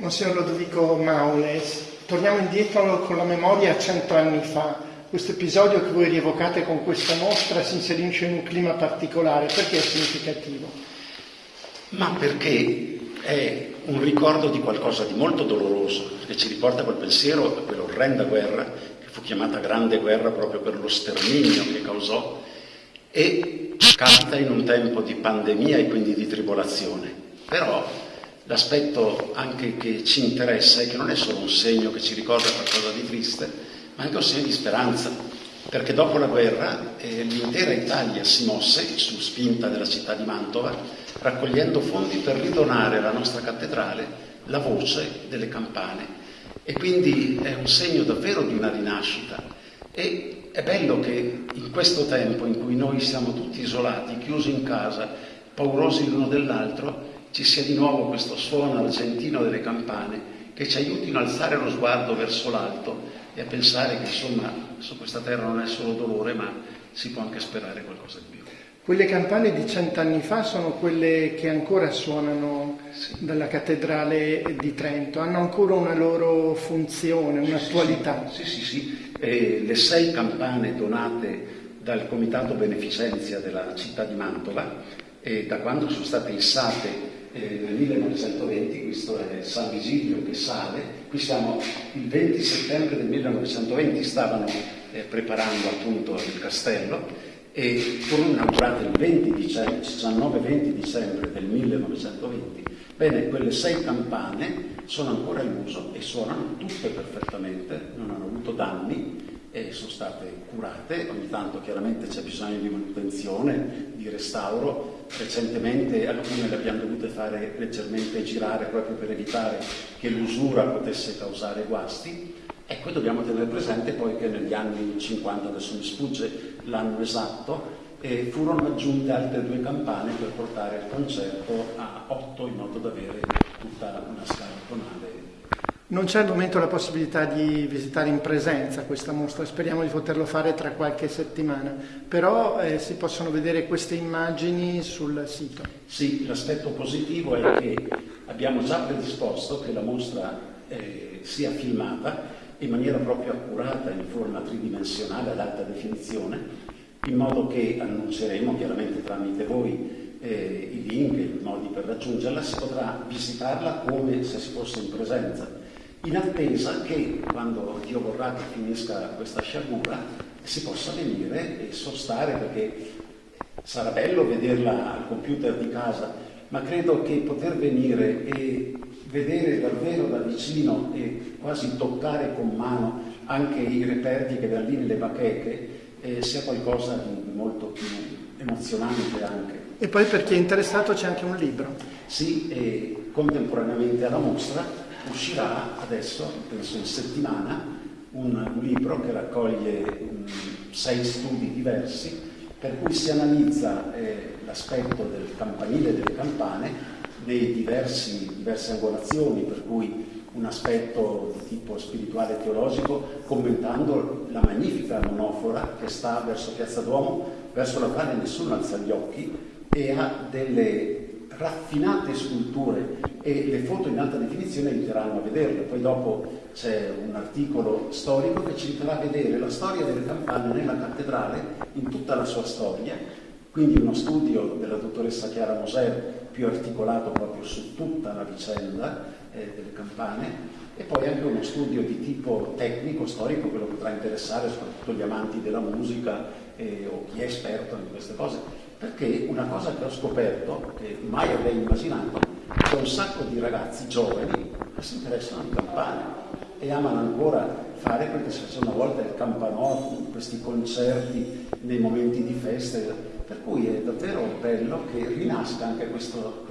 Monsignor Lodovico Maules, torniamo indietro con la memoria a cento anni fa. Questo episodio che voi rievocate con questa mostra si inserisce in un clima particolare, perché è significativo? Ma perché è un ricordo di qualcosa di molto doloroso che ci riporta quel pensiero a quell'orrenda guerra che fu chiamata Grande Guerra proprio per lo sterminio che causò e capita in un tempo di pandemia e quindi di tribolazione. Però L'aspetto anche che ci interessa è che non è solo un segno che ci ricorda qualcosa di triste, ma anche un segno di speranza, perché dopo la guerra eh, l'intera Italia si mosse, su spinta della città di Mantova, raccogliendo fondi per ridonare alla nostra cattedrale la voce delle campane. E quindi è un segno davvero di una rinascita. E è bello che in questo tempo in cui noi siamo tutti isolati, chiusi in casa, paurosi l'uno dell'altro, ci sia di nuovo questo suono argentino delle campane che ci aiutino a alzare lo sguardo verso l'alto e a pensare che insomma su questa terra non è solo dolore ma si può anche sperare qualcosa di più. Quelle campane di cent'anni fa sono quelle che ancora suonano sì. dalla cattedrale di Trento, hanno ancora una loro funzione, un'attualità. Sì, sì, sì. sì. Eh, le sei campane donate dal Comitato Beneficenza della città di Mantova, eh, da quando sono state issate eh, nel 1920, questo è San Vigilio che sale, qui siamo il 20 settembre del 1920, stavano eh, preparando appunto il castello e furono inaugurate il 19-20 dicembre del 1920. Bene, quelle sei campane sono ancora in uso e suonano tutte perfettamente, non hanno avuto danni e sono state curate, ogni tanto chiaramente c'è bisogno di manutenzione, di restauro, recentemente alcune le abbiamo dovute fare leggermente girare proprio per evitare che l'usura potesse causare guasti. Ecco, dobbiamo tenere presente poi che negli anni 50, adesso mi sfugge l'anno esatto, eh, furono aggiunte altre due campane per portare il concerto a otto in modo da avere tutta una scala tonale non c'è al momento la possibilità di visitare in presenza questa mostra, speriamo di poterlo fare tra qualche settimana, però eh, si possono vedere queste immagini sul sito. Sì, l'aspetto positivo è che abbiamo già predisposto che la mostra eh, sia filmata in maniera proprio accurata, in forma tridimensionale ad alta definizione, in modo che annunceremo chiaramente tramite voi eh, i link i modi per raggiungerla, si potrà visitarla come se si fosse in presenza in attesa che quando Dio vorrà che finisca questa sciagura si possa venire e sostare perché sarà bello vederla al computer di casa, ma credo che poter venire e vedere davvero da vicino e quasi toccare con mano anche i reperti che da lì nelle bacheche eh, sia qualcosa di molto più emozionante anche. E poi per chi è interessato c'è anche un libro. Sì, e contemporaneamente alla mostra uscirà adesso, penso in settimana, un, libro che raccoglie um, sei studi diversi per cui si analizza eh, l'aspetto del campanile e delle campane nei diversi, diverse angolazioni, per cui un aspetto di tipo spirituale e teologico, commentando la magnifica monofora che sta verso Piazza Duomo, verso la quale nessuno alza gli occhi e ha delle raffinate sculture e le foto in alta definizione aiuteranno a vederle. Poi dopo c'è un articolo storico che ci farà vedere la storia delle campane nella cattedrale in tutta la sua storia, quindi uno studio della dottoressa Chiara Moser più articolato proprio su tutta la vicenda eh, delle campane e poi anche uno studio di tipo tecnico, storico, che lo potrà interessare soprattutto gli amanti della musica eh, o chi è esperto in queste cose perché una cosa che ho scoperto, che mai avrei immaginato, c'è un sacco di ragazzi giovani che si interessano di campane e amano ancora fare quel che si faceva una volta il campanotto, questi concerti nei momenti di feste, per cui è davvero bello che rinasca anche questo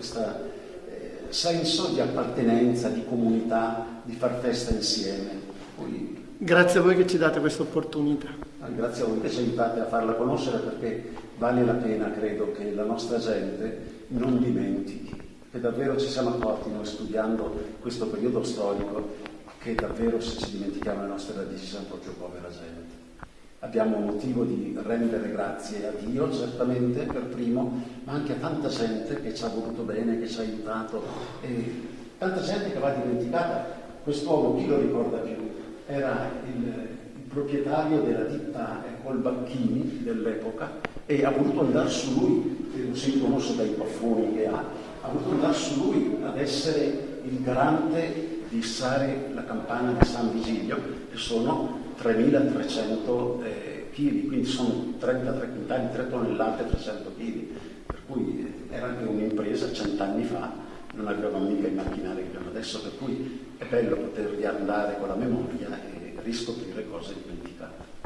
eh, senso di appartenenza, di comunità, di far festa insieme. Poi... Grazie a voi che ci date questa opportunità. Grazie a voi che ci aiutate a farla conoscere perché vale la pena, credo, che la nostra gente non dimentichi, che davvero ci siamo accorti noi studiando questo periodo storico, che davvero se ci dimentichiamo le nostre radici siamo proprio povera gente. Abbiamo motivo di rendere grazie a Dio, certamente per primo, ma anche a tanta gente che ci ha voluto bene, che ci ha aiutato e tanta gente che va dimenticata. Quest'uomo, chi lo ricorda più? Era il, proprietario della ditta Colbacchini dell'epoca e ha voluto andare su lui, si conosce dai baffoni che ha, ha voluto andare su lui ad essere il garante di issare la campana di San Vigilio, che sono 3.300 eh, kg, quindi sono 33 quintali, 3 tonnellate, 300 kg, per cui era anche un'impresa cent'anni fa, non avevamo mica i macchinari che abbiamo adesso, per cui è bello poter riandare con la memoria e riscoprire cose dimenticate.